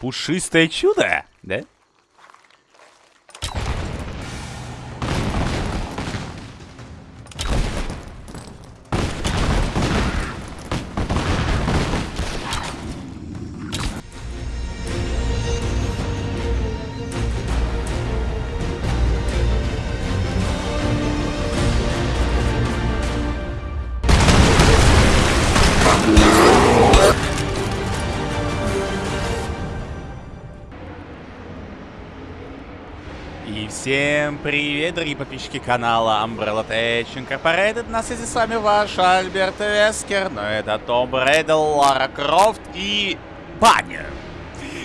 Пушистое чудо, да? Привет, дорогие подписчики канала Umbrella Tech Incorporated. На связи с вами ваш Альберт Вескер, но это Том Брэдл, Лара Крофт и баня.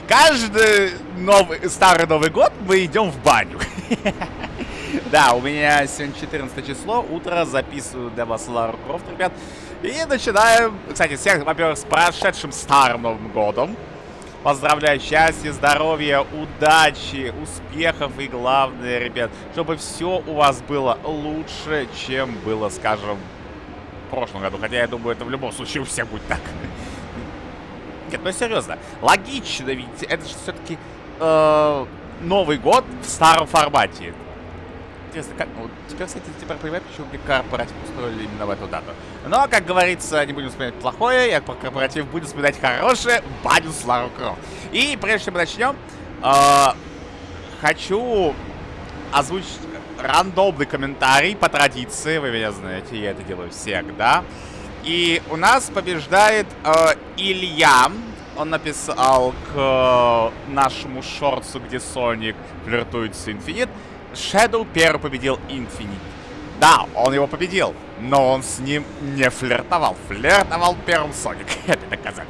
Каждый новый, старый Новый год мы идем в баню. Да, у меня сегодня 14 число, утро, записываю для вас Лару Крофт, ребят. И начинаем, кстати, всех, во-первых, с прошедшим Старым Новым Годом. Поздравляю, счастья, здоровья, удачи, успехов и главное, ребят, чтобы все у вас было лучше, чем было, скажем, в прошлом году. Хотя я думаю, это в любом случае у всех будет так. Нет, ну серьезно, логично, ведь это же все-таки э, Новый год в старом формате. Интересно, как... Ну, теперь, кстати, теперь понимаю, почему мне корпоратив устроили именно в эту дату. Но, как говорится, не будем вспоминать плохое, я про корпоратив буду вспоминать хорошее, баню с Лару Крофт. И прежде чем мы начнем, э, хочу озвучить рандомный комментарий по традиции. Вы меня знаете, я это делаю всегда. И у нас побеждает э, Илья. Он написал к э, нашему шорцу, где Соник флиртует с Инфинит. Shadow первый победил Infinite. Да, он его победил, но он с ним не флиртовал. Флиртовал первым Соник. Это доказать.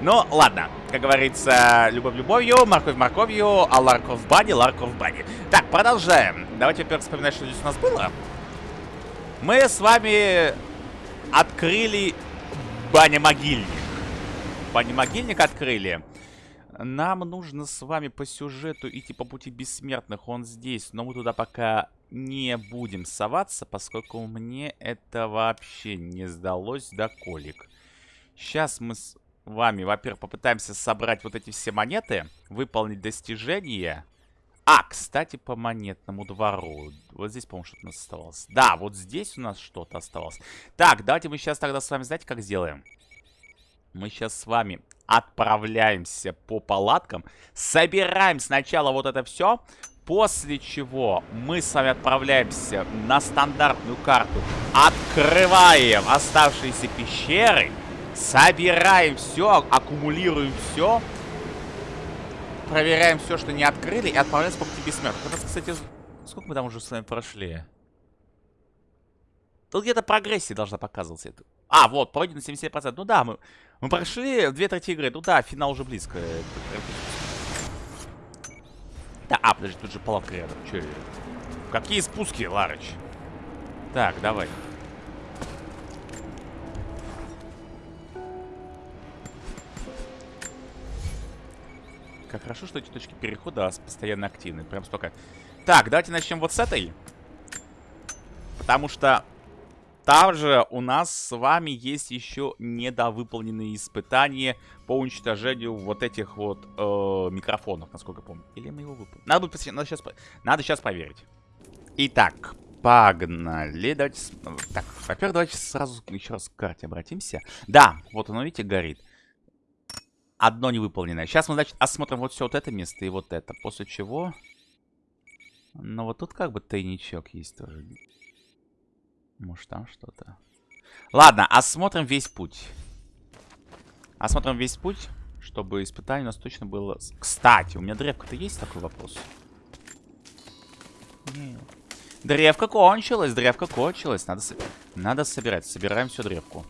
Ну, ладно. Как говорится, любовь любовью, морковь морковью, а Ларков в бане, Ларков в бане. Так, продолжаем. Давайте, во-первых, вспоминать, что здесь у нас было. Мы с вами открыли баня-могильник. Баня-могильник открыли. Нам нужно с вами по сюжету идти по пути бессмертных. Он здесь, но мы туда пока не будем соваться, поскольку мне это вообще не сдалось до колик. Сейчас мы с вами, во-первых, попытаемся собрать вот эти все монеты, выполнить достижение. А, кстати, по монетному двору. Вот здесь, по-моему, что-то у нас оставалось. Да, вот здесь у нас что-то оставалось. Так, давайте мы сейчас тогда с вами, знаете, как сделаем? Мы сейчас с вами отправляемся по палаткам. Собираем сначала вот это все. После чего мы с вами отправляемся на стандартную карту. Открываем оставшиеся пещеры. Собираем все, аккумулируем все. Проверяем все, что не открыли. И отправляемся по пути бессмертных. Это, кстати, сколько мы там уже с вами прошли? Тут где-то прогрессия должна показываться. А, вот, пройдено 77%. Ну да, мы, мы прошли две трети игры. Ну да, финал уже близко. Да, а, подожди, тут же палатка рядом. Че? Какие спуски, Ларыч? Так, давай. Как хорошо, что эти точки перехода постоянно активны. Прям столько. Так, давайте начнем вот с этой. Потому что там же у нас с вами есть еще недовыполненные испытания по уничтожению вот этих вот э, микрофонов, насколько помню. Или мы его выполним? Надо, будет, надо, сейчас, надо сейчас проверить. Итак, погнали. Давайте... Так, во-первых, давайте сразу еще раз к карте обратимся. Да, вот оно, видите, горит. Одно невыполненное. Сейчас мы, значит, осмотрим вот все вот это место и вот это. После чего... Ну, вот тут как бы тайничок есть тоже. Может, там что-то. Ладно, осмотрим весь путь. Осмотрим весь путь, чтобы испытание у нас точно было... Кстати, у меня древка-то есть такой вопрос? Нет. Древка кончилась, древка кончилась. Надо, со... Надо собирать. Собираем всю древку.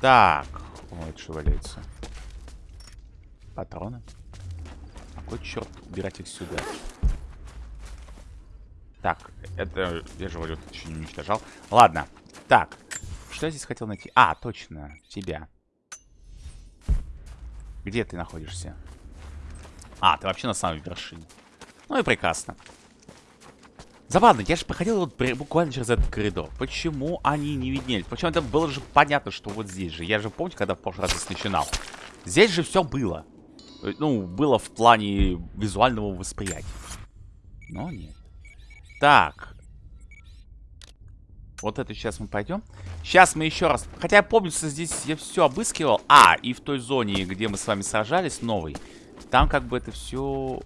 Так. Ой, что валяется? Патроны. Какой черт убирать их сюда? Так, это, я же говорю, еще не уничтожал. Ладно, так, что я здесь хотел найти? А, точно, тебя. Где ты находишься? А, ты вообще на самой вершине. Ну и прекрасно. Забавно, я же проходил вот буквально через этот коридор. Почему они не виднелись? Почему это было же понятно, что вот здесь же. Я же помню, когда в прошлый раз здесь начинал. Здесь же все было. Э, ну, было в плане визуального восприятия. Но нет. Так. Вот это сейчас мы пойдем. Сейчас мы еще раз... Хотя я помню, что здесь я все обыскивал. А, и в той зоне, где мы с вами сражались, новый. Там как бы это все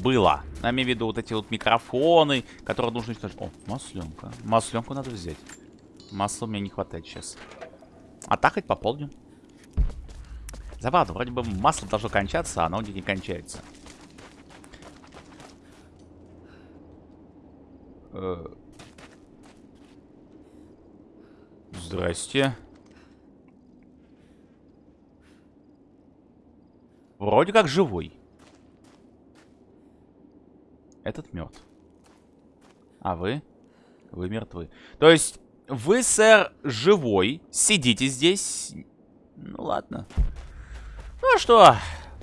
было. Я имею в виду вот эти вот микрофоны, которые нужно... О, масленка. Масленку надо взять. Масла мне не хватает сейчас. А так хоть пополню. Забавно, вроде бы масло должно кончаться, а оно не кончается. Здрасте. Вроде как живой. Этот мертв. А вы? Вы мертвы. То есть, вы, сэр, живой, сидите здесь. Ну, ладно. Ну, а что,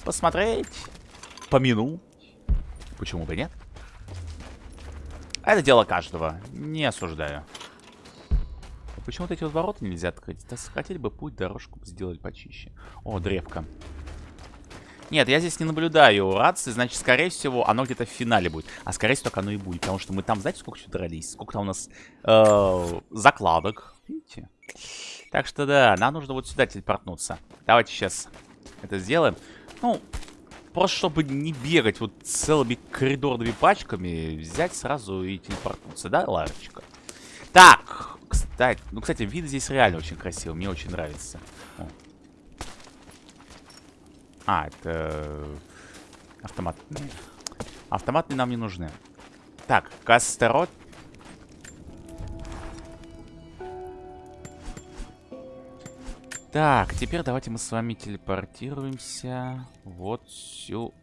посмотреть, помянуть. Почему бы нет? Это дело каждого. Не осуждаю. Почему вот эти вот ворота нельзя открыть? Да хотели бы путь, дорожку сделать почище. О, древко. Нет, я здесь не наблюдаю рации, значит, скорее всего, оно где-то в финале будет. А скорее всего, так оно и будет, потому что мы там, знаете, сколько еще дрались? Сколько там у нас э, закладок. Видите? Так что, да, нам нужно вот сюда телепортнуться. Давайте сейчас это сделаем. Ну, просто чтобы не бегать вот целыми коридорными пачками, взять сразу и телепортнуться, да, Ларочка? Так, кстати, ну, кстати, вид здесь реально очень красивый, мне очень нравится. О, а, это... Автоматные. Автоматные нам не нужны. Так, Кастерот. Так, теперь давайте мы с вами телепортируемся вот сюда.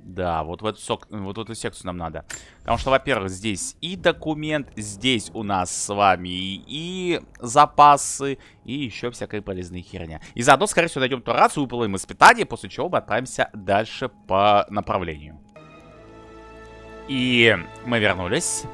Да, вот в эту, сок, вот в эту секцию нам надо. Потому что, во-первых, здесь и документ, здесь у нас с вами и, запасы, и еще всякая полезная херня. И заодно, скорее всего, найдем ту рацию, выполним испытание, после чего мы отправимся дальше по направлению. И мы вернулись.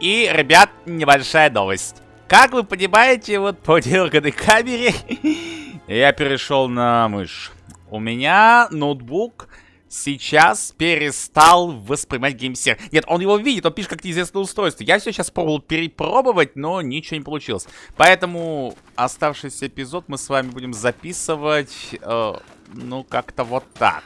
И, ребят, небольшая новость. Как вы понимаете, вот по дерганной камере я перешел на мышь. У меня ноутбук сейчас перестал воспринимать геймсер. Нет, он его видит, он пишет как неизвестное устройство. Я все сейчас пробовал перепробовать, но ничего не получилось. Поэтому оставшийся эпизод мы с вами будем записывать, э, ну, как-то вот так.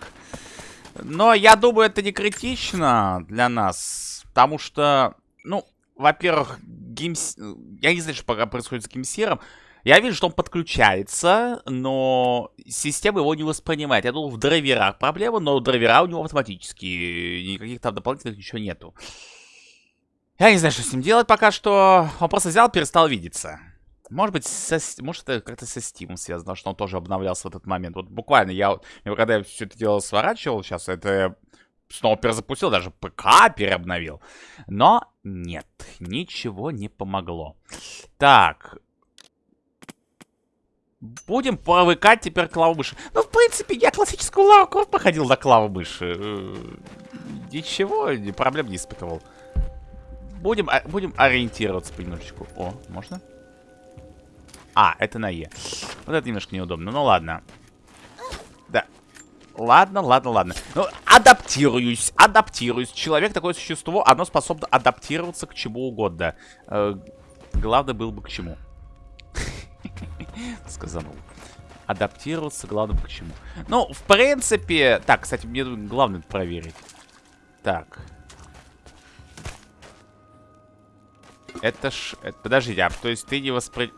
Но я думаю, это не критично для нас, потому что, ну, во-первых, геймс... я не знаю, что пока происходит с геймсером, я вижу, что он подключается, но система его не воспринимает. Я думал, в драйверах проблема, но драйвера у него автоматические. Никаких там дополнительных ничего нету. Я не знаю, что с ним делать пока что. Он просто взял, перестал видеться. Может быть, со, может это как-то со Steam связано, что он тоже обновлялся в этот момент. Вот буквально я, когда я все это дело сворачивал, сейчас это снова перезапустил, даже ПК переобновил. Но нет, ничего не помогло. Так, Будем привыкать теперь к лаву мыши. Ну, в принципе, я классическую лаву кровь походил до клавы мыши. Э, ничего, проблем не испытывал. Будем, а, будем ориентироваться понемножечку. О, можно? А, это на Е. Вот это немножко неудобно. Ну, ладно. Да. Ладно, ладно, ладно. Ну, адаптируюсь, адаптируюсь. Человек такое существо, оно способно адаптироваться к чему угодно. Э, главное было бы к чему. Сказанул. Адаптироваться, главное, к чему. Ну, в принципе... Так, кстати, мне главное проверить. Так. Это ж... Это, подождите, а то есть ты не воспри...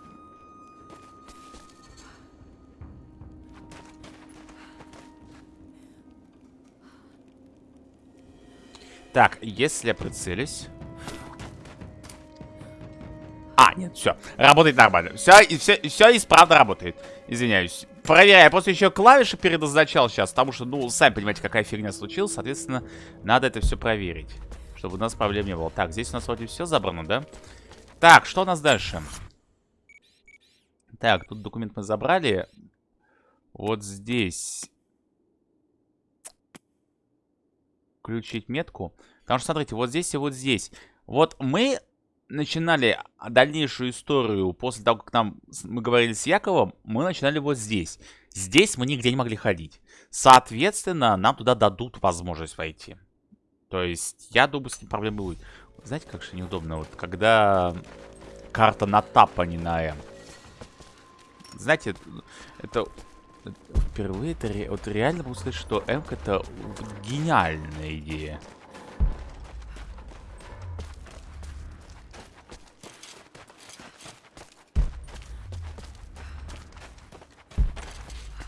Так, если я прицелюсь... А, нет, все. Работает нормально. Все, все, все исправно работает. Извиняюсь. Проверяю. Просто еще клавиши передозначал сейчас. Потому что, ну, сами понимаете, какая фигня случилась. Соответственно, надо это все проверить. Чтобы у нас проблем не было. Так, здесь у нас вроде все забрано, да? Так, что у нас дальше? Так, тут документ мы забрали. Вот здесь. Включить метку. Потому что, смотрите, вот здесь и вот здесь. Вот мы начинали дальнейшую историю после того, как нам мы говорили с Яковом, мы начинали вот здесь. Здесь мы нигде не могли ходить. Соответственно, нам туда дадут возможность войти. То есть, я думаю, с ним проблем будет. Знаете, как же неудобно, вот когда карта на тап, а не на М. Знаете, это, впервые это, вот реально могу сказать, что М это гениальная идея.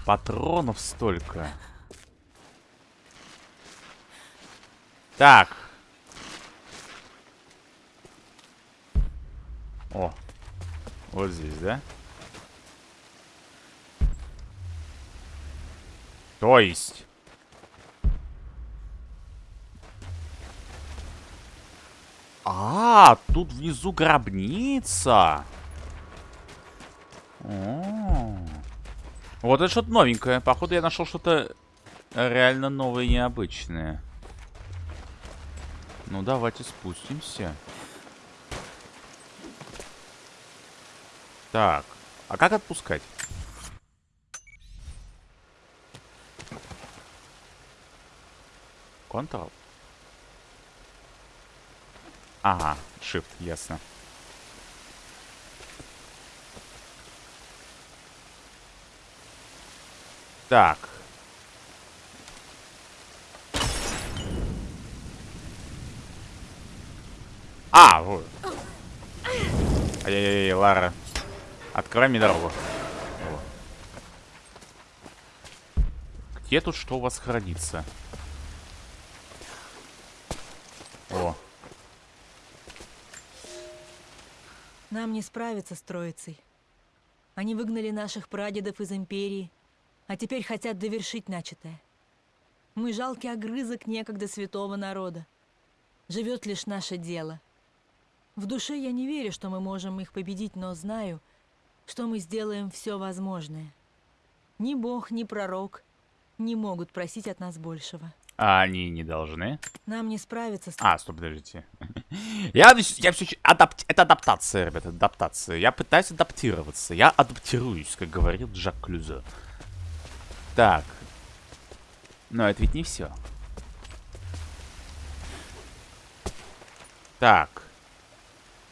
Патронов столько. Так. О. Вот здесь, да? То есть... А, тут внизу гробница. О -о -о. Вот это что-то новенькое. Походу я нашел что-то реально новое и необычное. Ну, давайте спустимся. Так. А как отпускать? Ctrl. Ага, Shift, ясно. Так. А, вот. Ай-яй-яй, Лара. Открывай мне дорогу. Где тут что у вас хранится? О. Нам не справиться с Троицей. Они выгнали наших прадедов из Империи, а теперь хотят довершить начатое. Мы жалкий огрызок некогда святого народа. Живет лишь наше дело. В душе я не верю, что мы можем их победить, но знаю, что мы сделаем все возможное. Ни бог, ни пророк не могут просить от нас большего. А они не должны? Нам не справиться с... А, стоп, подождите. я, я все... Адапт... Это адаптация, ребята, адаптация. Я пытаюсь адаптироваться. Я адаптируюсь, как говорил Жак Клюзо. Так. Но это ведь не все. Так.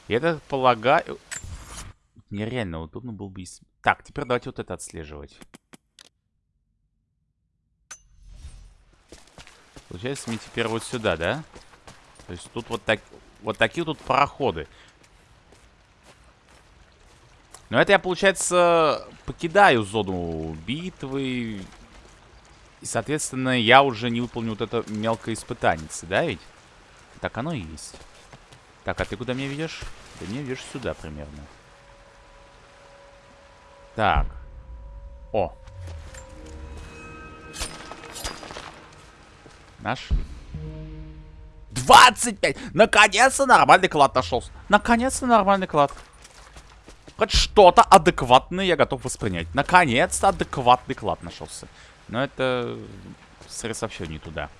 Я так полагаю... Нереально удобно было бы... Так, теперь давайте вот это отслеживать. Получается, мне теперь вот сюда, да? То есть тут вот, так... вот такие тут проходы. Но это я, получается, покидаю зону битвы. И, соответственно, я уже не выполню вот это мелкое испытание, да ведь? Так оно и есть. Так, а ты куда меня ведешь? Ты меня ведешь сюда примерно. Так. О. Нашли. 25! Наконец-то нормальный клад нашелся. Наконец-то нормальный клад. Хоть что-то адекватное я готов воспринять. Наконец-то адекватный клад нашелся. Но это... Вообще не туда.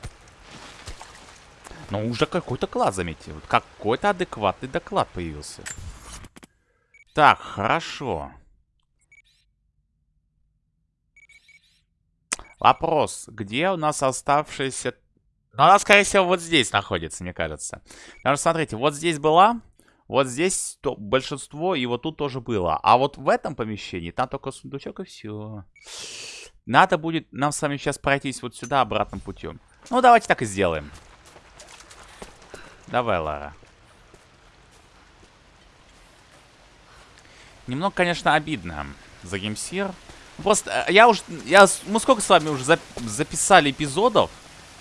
Но уже какой-то клад, заметьте. Вот какой-то адекватный доклад появился. Так, хорошо. Вопрос. Где у нас оставшаяся... Ну, она, скорее всего, вот здесь находится, мне кажется. Потому что, смотрите, вот здесь была... Вот здесь то большинство, и вот тут тоже было. А вот в этом помещении, там только сундучок и все. Надо будет нам с вами сейчас пройтись вот сюда обратным путем. Ну, давайте так и сделаем. Давай, Лара. Немного, конечно, обидно за геймсир. Просто э, я уже... Я, мы сколько с вами уже зап записали эпизодов?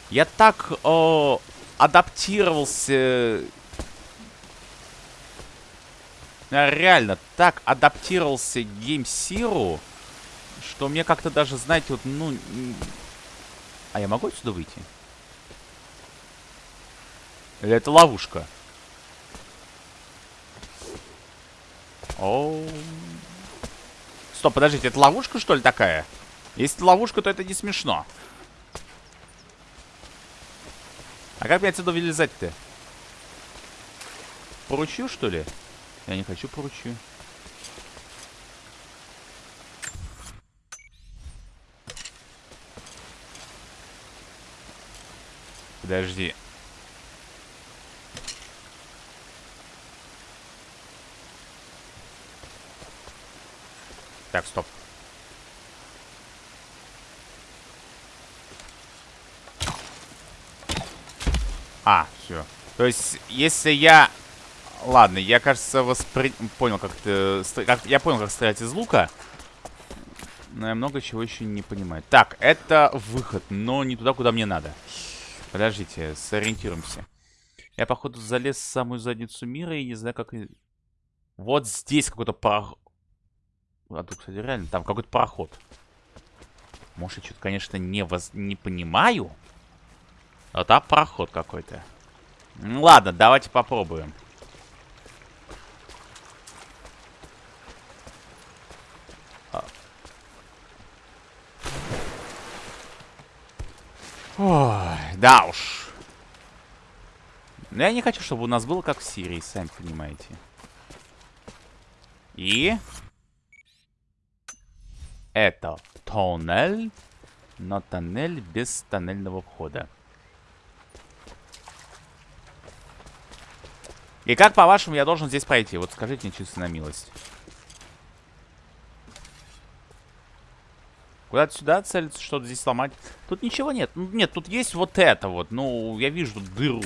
Я так о, адаптировался я реально так адаптировался к геймсиру, что мне как-то даже, знаете, вот, ну... А я могу отсюда выйти? Или это ловушка? О. Стоп, подождите, это ловушка, что ли, такая? Если ловушка, то это не смешно. А как мне отсюда вылезать-то? поручью, что ли? Я не хочу поручью. Подожди. Так, стоп. А, все. То есть, если я... Ладно, я, кажется, воспри... понял, как ты... Как... Я понял, как стрелять из лука. Но я много чего еще не понимаю. Так, это выход, но не туда, куда мне надо. Подождите, сориентируемся. Я, походу, залез в самую задницу мира и не знаю, как... Вот здесь какой-то проход. А тут, кстати, реально, там какой-то проход. Может, я что-то, конечно, не, воз... не понимаю. А там проход какой-то. Ну, ладно, давайте попробуем. А. Ой, да уж. Но я не хочу, чтобы у нас было как в Сирии, сами понимаете. И... Это тоннель, но тоннель без тоннельного входа. И как, по-вашему, я должен здесь пройти? Вот скажите мне чисто на милость. Куда-то сюда целиться, что-то здесь сломать. Тут ничего нет. Ну, нет, тут есть вот это вот. Ну, я вижу тут дыру.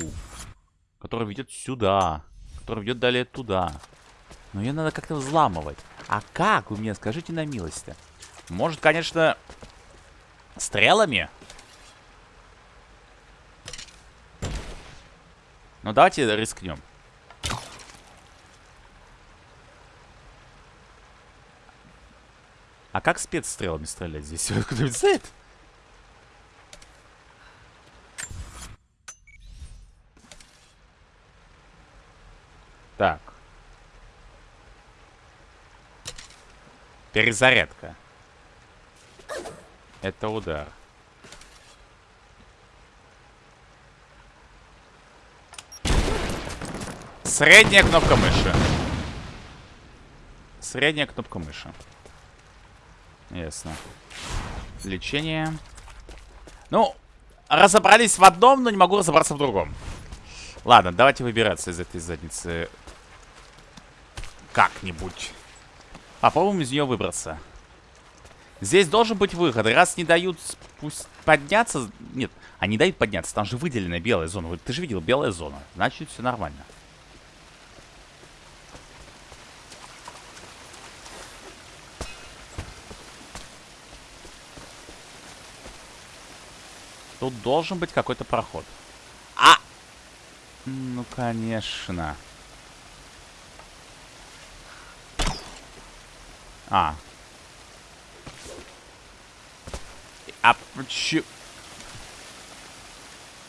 Которая ведет сюда. Которая ведет далее туда. Но ее надо как-то взламывать. А как, вы мне скажите на милость-то? Может, конечно, стрелами? Ну, давайте рискнем. А как спецстрелами стрелять здесь? Кто-нибудь знает? Так. Перезарядка. Это удар. Средняя кнопка мыши. Средняя кнопка мыши. Ясно. Лечение. Ну, разобрались в одном, но не могу разобраться в другом. Ладно, давайте выбираться из этой задницы как-нибудь. Попробуем из нее выбраться. Здесь должен быть выход. Раз не дают пусть подняться... Нет, они дают подняться. Там же выделена белая зона. Ты же видел, белая зона. Значит, все нормально. Тут должен быть какой-то проход. А! Ну, конечно. А. А почему...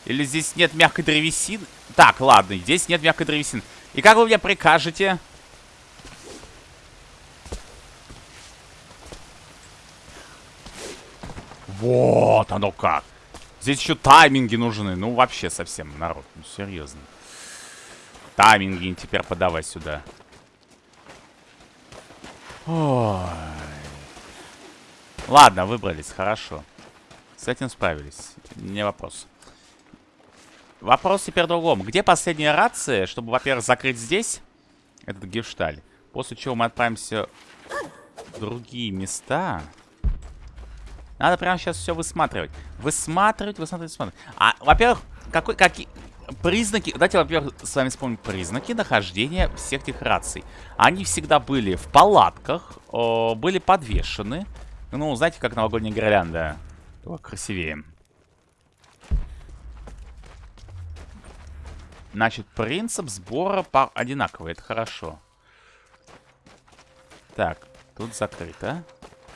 Или здесь нет мягкой древесины? Так, ладно, здесь нет мягкой древесины. И как вы мне прикажете? Вот оно как. Здесь еще тайминги нужны. Ну, вообще совсем, народ. Ну, серьезно. Тайминги теперь подавай сюда. Ой. Ладно, выбрались, хорошо. С этим справились. Не вопрос. Вопрос теперь другом. Где последняя рация, чтобы, во-первых, закрыть здесь этот гешталь? После чего мы отправимся в другие места. Надо прямо сейчас все высматривать. Высматривать, высматривать, высматривать. А, во-первых, какой, какие признаки... Давайте, во-первых, с вами вспомним признаки нахождения всех этих раций. Они всегда были в палатках, о, были подвешены. Ну, знаете, как новогодняя гирлянда. Только красивее. Значит, принцип сбора пар одинаковый. Это хорошо. Так, тут закрыто.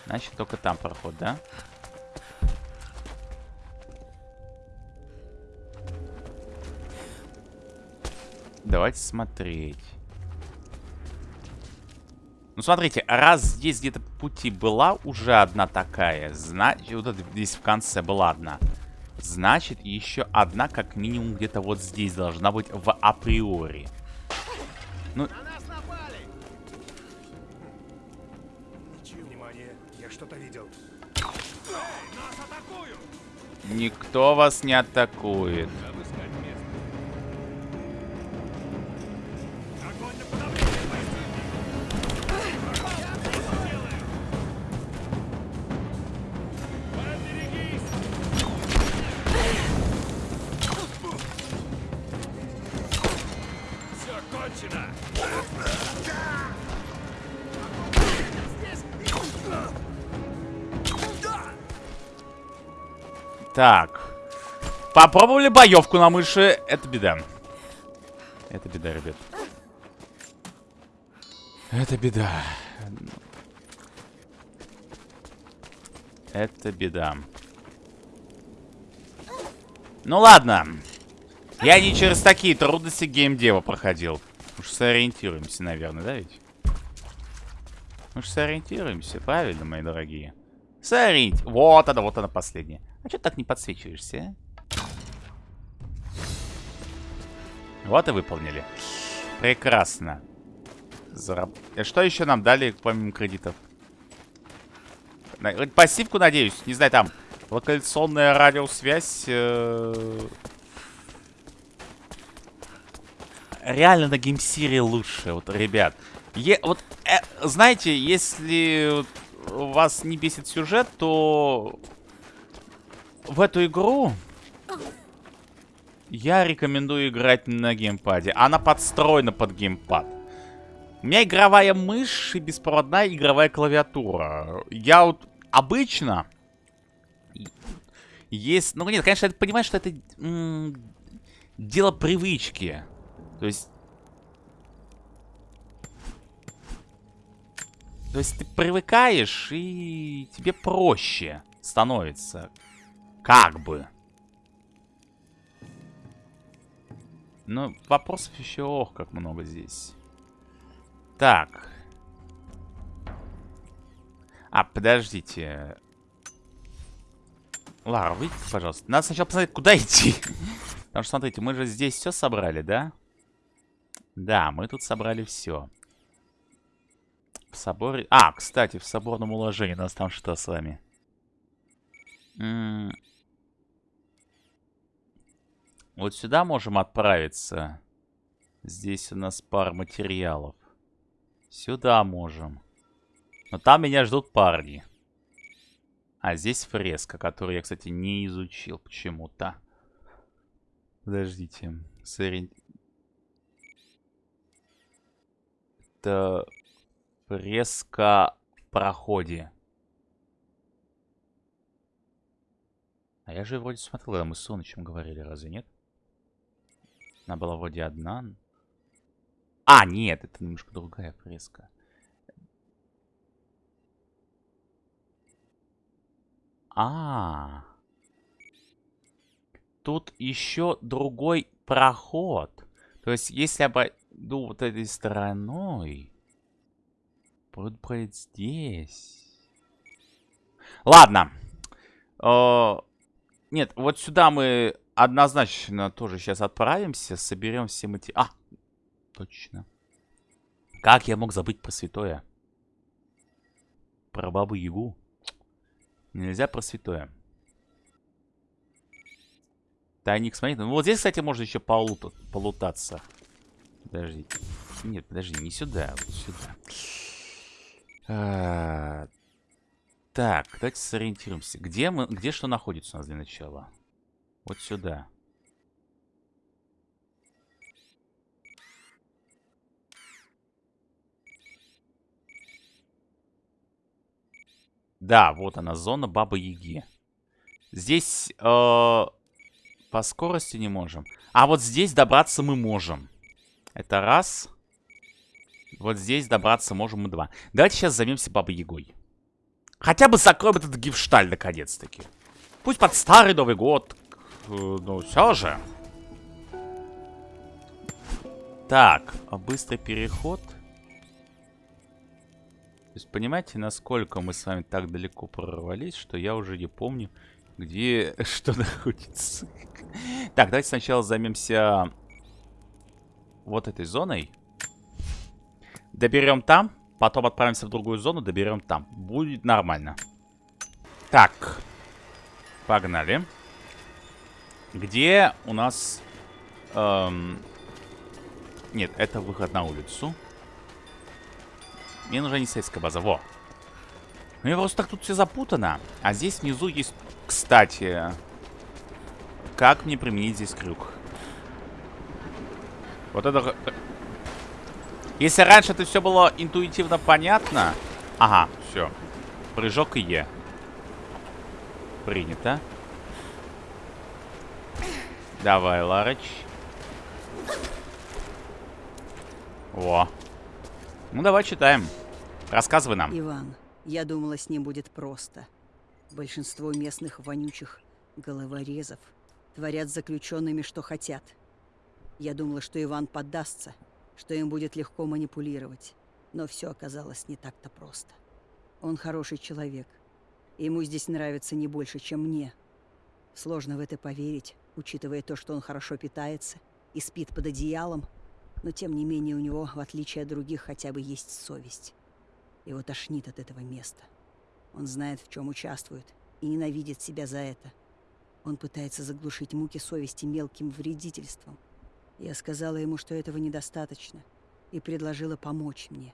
Значит, только там проход, да? Давайте смотреть. Ну, смотрите, раз здесь где-то пути была уже одна такая, значит, вот здесь в конце была одна. Значит, еще одна как минимум где-то вот здесь должна быть в априори. Ну... На нас напали! Внимание, я что-то видел. Никто вас не атакует. Так. Попробовали боевку на мыши. Это беда. Это беда, ребят. Это беда. Это беда. Ну ладно. Я не через такие трудности геймдева проходил. Уж сориентируемся, наверное, да ведь? Уж сориентируемся, правильно, мои дорогие? Сориент... Вот она, вот она последняя. А что ты так не подсвечиваешься, а? Вот и выполнили. Прекрасно. Зараб... Э, Что еще нам дали, помимо кредитов? Э, Пассивку, надеюсь. Не знаю, там локализационная радиосвязь. э, Реально на геймсире лучше, вот, ребят. Е- вот, э, знаете, если вас не бесит сюжет, то в эту игру я рекомендую играть на геймпаде. Она подстроена под геймпад. У меня игровая мышь и беспроводная игровая клавиатура. Я вот обычно... Есть... Ну нет, конечно, я понимаю, что это дело привычки. То есть... То есть ты привыкаешь, и тебе проще становится. Как бы. Но вопросов еще ох, как много здесь. Так. А, подождите. Лара, выйдите, пожалуйста. Надо сначала посмотреть, куда идти. Потому что, смотрите, мы же здесь все собрали, да? Да, мы тут собрали все. В соборе... А, кстати, в соборном уложении нас там что с вами? М, Вот сюда можем отправиться. Здесь у нас пар материалов. Сюда можем. Но там меня ждут парни. А здесь фреска, которую я, кстати, не изучил почему-то. Подождите. Сориен- Это фреска проходе. А я же вроде смотрел, когда мы с Сонычем говорили, разве нет? Она была вроде одна. А, нет, это немножко другая фреска. А, тут еще другой проход. То есть, если обойду вот этой стороной, буду пройти здесь. Ладно. Э, Нет, вот сюда мы однозначно тоже сейчас отправимся, соберем все мати... А, точно. Как я мог забыть про святое? Про бабу Ягу. Нельзя про святое. Тайник, смотри. Ну вот здесь, кстати, можно еще полута- полутаться. Подождите. Нет, подожди, не сюда, вот сюда. А, Так, давайте сориентируемся. Где мы, где что находится у нас для начала? Вот сюда. Да, вот она, зона Бабы Яги. Здесь э, по скорости не можем. А вот здесь добраться мы можем. Это раз. Вот здесь добраться можем мы два. Давайте сейчас займемся Бабой Ягой. Хотя бы закроем этот гифшталь наконец-таки. Пусть под старый Новый год. э, Ну, все же. Так, а быстрый переход. То есть, понимаете, насколько мы с вами так далеко прорвались, что я уже не помню, где что находится. Так, давайте сначала займемся вот этой зоной. Доберем там, потом отправимся в другую зону, доберем там. Будет нормально. Так. Погнали. Где у нас... Эм... Нет, это выход на улицу. Мне нужна не сельская база. Во. У меня просто так тут все запутано. А здесь внизу есть, кстати... Как мне применить здесь крюк? Вот это... Если раньше это все было интуитивно понятно... Ага, все. Прыжок и Е. Принято. Давай, Ларыч. Во. Ну, давай читаем. Рассказывай нам. Иван, я думала, с ним будет просто. Большинство местных вонючих головорезов творят заключенными, что хотят. Я думала, что Иван поддастся, что им будет легко манипулировать. Но все оказалось не так-то просто. Он хороший человек. Ему здесь нравится не больше, чем мне. Сложно в это поверить, учитывая то, что он хорошо питается и спит под одеялом, но тем не менее у него, в отличие от других, хотя бы есть совесть. Его тошнит от этого места. Он знает, в чем участвует, и ненавидит себя за это. Он пытается заглушить муки совести мелким вредительством. Я сказала ему, что этого недостаточно, и предложила помочь мне.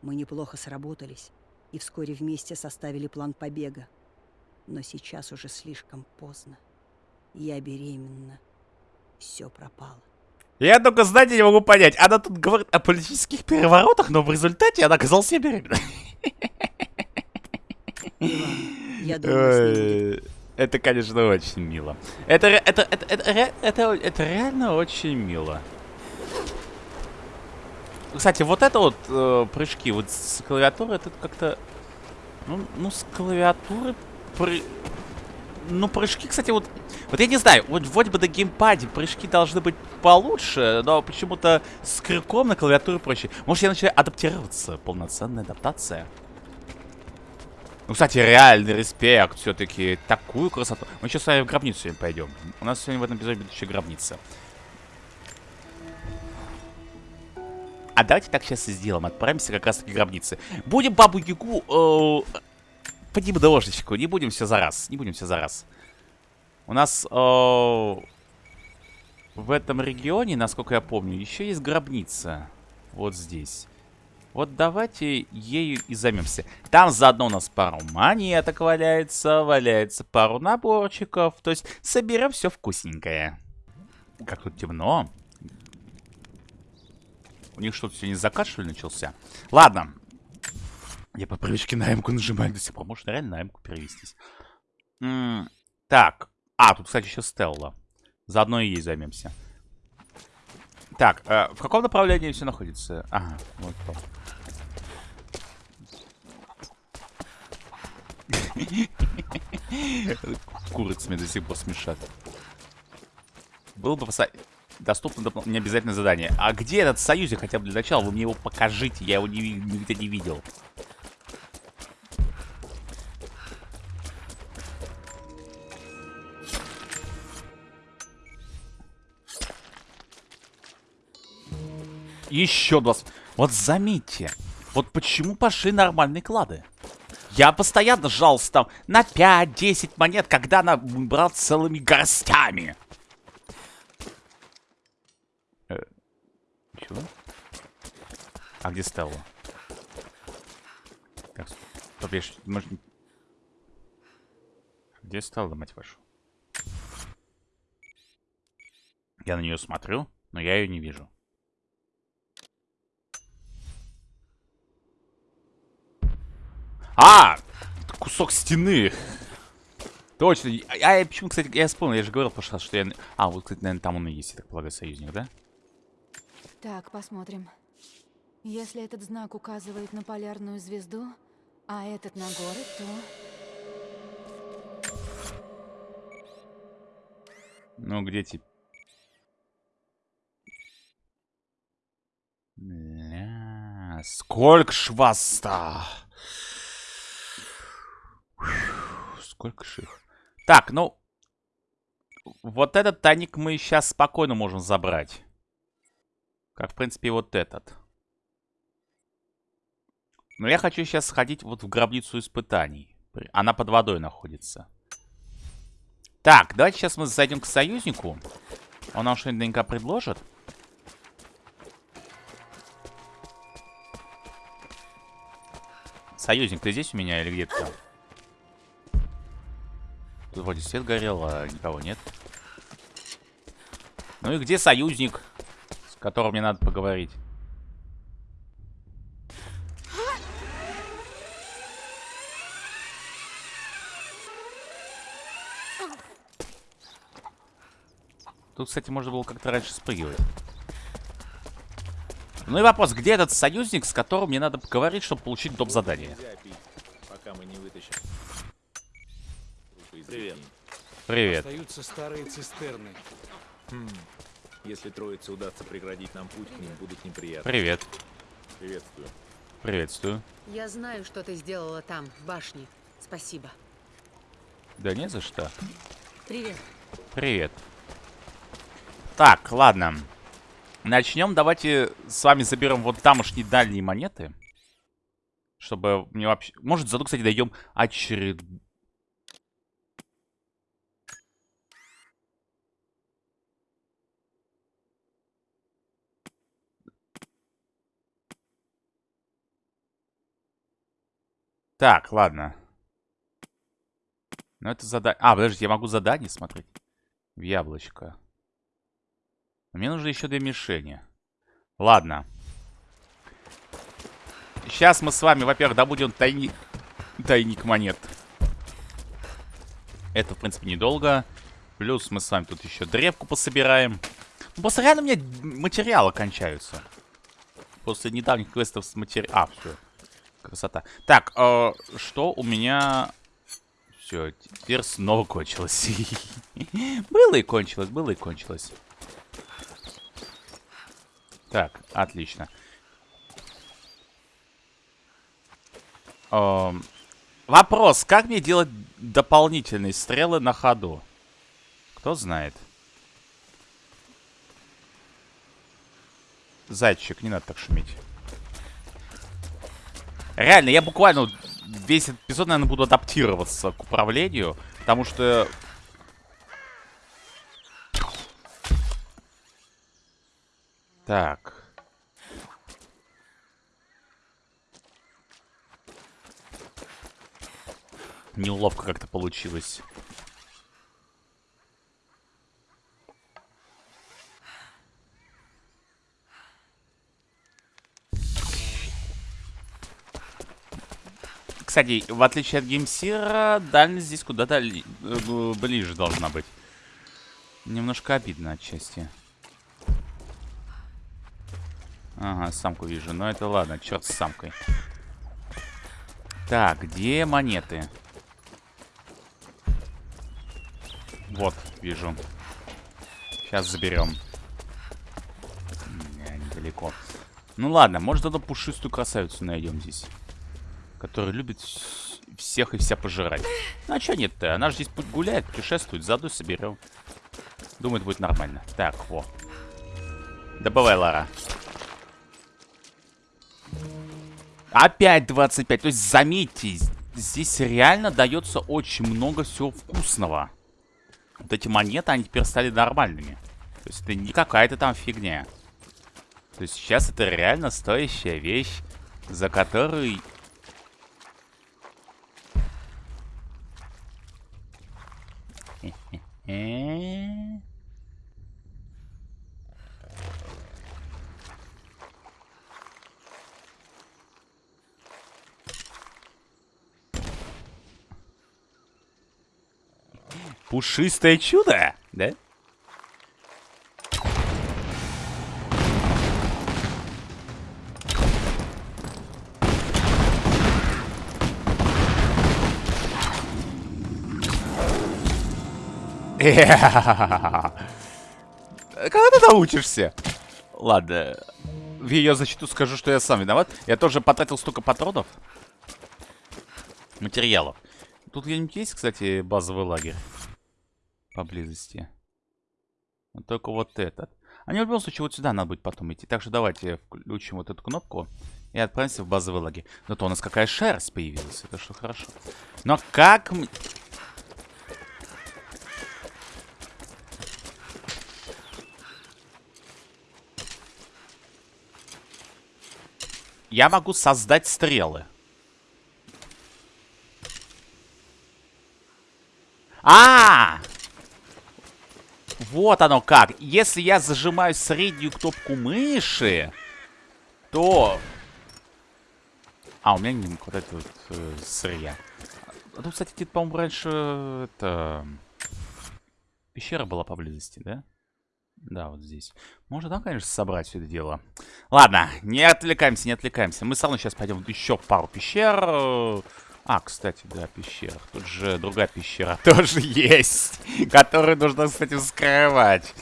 Мы неплохо сработались, и вскоре вместе составили план побега. Но сейчас уже слишком поздно. Я беременна. Все пропало. Я только, знаете, не могу понять. Она тут говорит о политических переворотах, но в результате она оказалась беременной. Иван, я думала, Это, конечно, очень мило. Это, это, это, это, это, это реально очень мило. Кстати, вот это вот э, прыжки вот с клавиатуры, это как-то... Ну, ну, с клавиатуры... Пры... Ну, прыжки, кстати, вот... Вот я не знаю, вот вроде бы на геймпаде прыжки должны быть получше, но почему-то с крюком на клавиатуре проще. Может, я начинаю адаптироваться? Полноценная адаптация? Ну, кстати, реальный респект все-таки. Такую красоту. Мы сейчас с вами в гробницу пойдем. У нас сегодня в этом эпизоде будет еще гробница. А давайте так сейчас и сделаем. Отправимся как раз таки к гробнице. Будем бабу Ягу... Э, понемножечку. Не будем все за раз. Не будем все за раз. У нас... э, в этом регионе, насколько я помню, еще есть гробница. Вот здесь. Вот давайте ею и займемся. Там заодно у нас пару монеток валяется, валяется пару наборчиков. То есть соберем все вкусненькое. Как тут темно. У них что-то сегодня закат, что ли, начался? Ладно. Я по привычке на М-ку нажимаю до сих пор. Может, реально на М-ку перевестись. М, так. А, тут, кстати, еще Стелла. Заодно и ей займемся. Так, э, в каком направлении все находится? Ага, вот то. Курицами до сих пор смешат. Было бы доступно доп- необязательное задание. А где этот союзик хотя бы для начала? Вы мне его покажите, я его не нигде не видел. Еще 20. Вот заметьте, вот почему пошли нормальные клады. Я постоянно жался там на 5-10 монет, когда она брал целыми горстями. Э, чего? А где Стелла? Я ж- может... Где Стелла, мать вашу? Я на нее смотрю, но я ее не вижу. А! Кусок стены. Точно. А я почему, кстати, я вспомнил, я же говорил в прошлый раз, что я... А, вот, кстати, наверное, там он и есть, я так полагаю, союзник, да? Так, посмотрим. Если этот знак указывает на полярную звезду, а этот на город, то... Ну, где тип? Ля, сколько ж вас-то? Сколько ж их? Так, ну... Вот этот тайник мы сейчас спокойно можем забрать. Как, в принципе, и вот этот. Но я хочу сейчас сходить вот в гробницу испытаний. Она под водой находится. Так, давайте сейчас мы зайдем к союзнику. Он нам что-нибудь наверняка предложит. Союзник, ты здесь у меня или где ты там? Тут вроде свет горел, а никого нет. Ну и где союзник, с которым мне надо поговорить? Тут, кстати, можно было как-то раньше спрыгивать. Ну и вопрос, где этот союзник, с которым мне надо поговорить, чтобы получить доп. задание? Нельзя пить, пока мы не вытащим. Привет. Привет. Остаются старые цистерны. Хм. Если троице удастся преградить нам путь к ним, будут неприятны. Привет. Приветствую. Приветствую. Я знаю, что ты сделала там, в башне. Спасибо. Да не за что. Привет. Привет. Так, ладно. Начнем. Давайте с вами заберем вот тамошние дальние монеты. Чтобы мне вообще... Может, зато, кстати, дойдем очеред... Так, ладно. Ну, это задание... А, подождите, я могу задание смотреть? В яблочко. Мне нужно еще две мишени. Ладно. Сейчас мы с вами, во-первых, добудем тайник... тайник монет. Это, в принципе, недолго. Плюс мы с вами тут еще древку пособираем. Ну, просто реально у меня материалы кончаются. После недавних квестов с материалом... А, все. Красота. Так, э, что у меня... Все, теперь снова кончилось. было и кончилось, было и кончилось. Так, отлично. Эм, вопрос, как мне делать дополнительные стрелы на ходу? Кто знает? Зайчик, не надо так шуметь. Реально, я буквально весь эпизод, наверное, буду адаптироваться к управлению, потому что... Так. Неловко как-то получилось. Кстати, в отличие от геймсира, дальность здесь куда-то э, ближе должна быть. Немножко обидно отчасти. Ага, самку вижу. Но это ладно, черт с самкой. Так, где монеты? Вот, вижу. Сейчас заберем. Не, недалеко. Ну ладно, может эту пушистую красавицу найдем здесь. Которая любит вс- всех и вся пожирать. Ну а чё нет-то? Она же здесь гуляет, путешествует, заодно соберем. Думаю, это будет нормально. Так, во. Добывай, Лара. Опять 25. То есть, заметьте, здесь реально дается очень много всего вкусного. Вот эти монеты, они теперь стали нормальными. То есть, это не какая-то там фигня. То есть, сейчас это реально стоящая вещь, за которой... Э? Пушистое чудо, да? Когда ты научишься? Ладно. В ее защиту скажу, что я сам виноват. Я тоже потратил столько патронов. Материалов. Тут где-нибудь есть, кстати, базовый лагерь? Поблизости. Только вот этот. А не в любом случае вот сюда надо будет потом идти. Так что давайте включим вот эту кнопку. И отправимся в базовые лаги. Зато у нас какая шерсть появилась. Это что хорошо. Но как... Я могу создать стрелы. А! Вот оно как. Если я зажимаю среднюю кнопку мыши, то... А, у меня не хватает вот, э, сырья. А тут, кстати, где-то, по-моему, раньше это... Пещера была поблизости, да? Да, вот здесь. Можно там, конечно, собрать все это дело. Ладно, не отвлекаемся, не отвлекаемся. Мы все равно сейчас пойдем еще пару пещер. А, кстати, да, пещера. Тут же другая пещера тоже есть, которую нужно, кстати, вскрывать.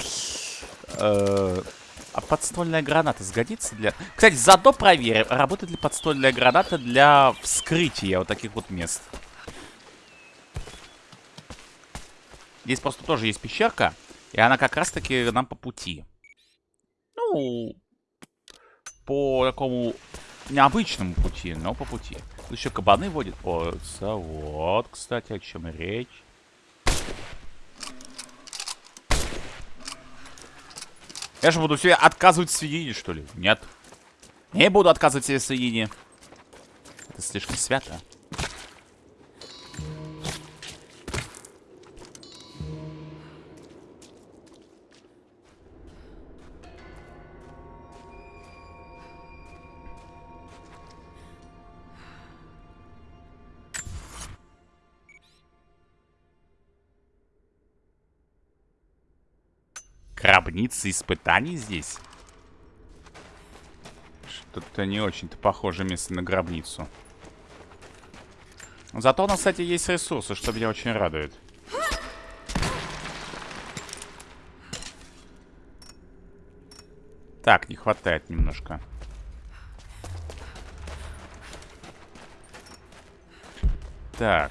Э, А подствольная граната сгодится для... Кстати, заодно проверим, работает ли подствольная граната для вскрытия вот таких вот мест. Здесь просто тоже есть пещерка, и она как раз-таки нам по пути. Ну, по такому необычному пути, но по пути. Тут еще кабаны водят. О, вот, кстати, о чем речь. Я же буду себе отказывать в свинине, что ли? Нет. Не буду отказывать себе в свинине. Это слишком свято. Гробница испытаний здесь? Что-то не очень-то похоже место на гробницу. Зато у нас, кстати, есть ресурсы, что меня очень радует. Так, не хватает немножко. Так.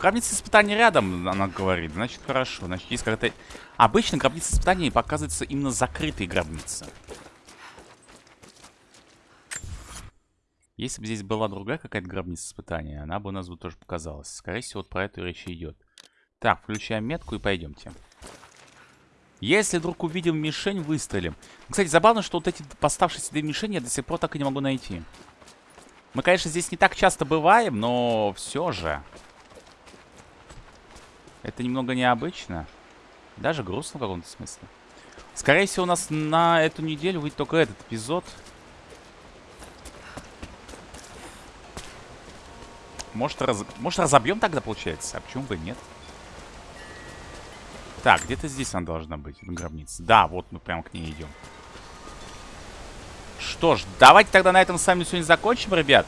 Гробница испытаний рядом, она говорит. Значит, хорошо. Значит, есть какая-то... Обычно гробница испытаний показывается именно закрытые гробницы. Если бы здесь была другая какая-то гробница испытания, она бы у нас бы тоже показалась. Скорее всего, вот про эту речь идет. Так, включаем метку и пойдемте. Если вдруг увидим мишень, выстрелим. Кстати, забавно, что вот эти поставшиеся две мишени я до сих пор так и не могу найти. Мы, конечно, здесь не так часто бываем, но все же. Это немного необычно. Даже грустно в каком-то смысле. Скорее всего, у нас на эту неделю выйдет только этот эпизод. Может, раз... Может разобьем тогда, получается? А почему бы нет? Так, где-то здесь она должна быть, гробница. Да, вот мы прямо к ней идем. Что ж, давайте тогда на этом с вами сегодня закончим, ребят.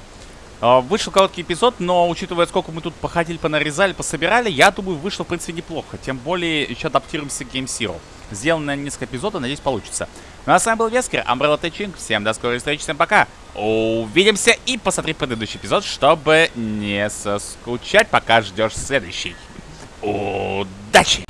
А, Вышел короткий эпизод, но учитывая, сколько мы тут походили, понарезали, пособирали, я думаю, вышло, в принципе, неплохо. Тем более, еще адаптируемся к Game Zero. Сделано несколько эпизодов, надеюсь, получится. Ну а с вами был Вескер, Umbrella Teaching. Всем до скорой встречи, всем пока. Увидимся и посмотри предыдущий эпизод, чтобы не соскучать, пока ждешь следующий. Удачи!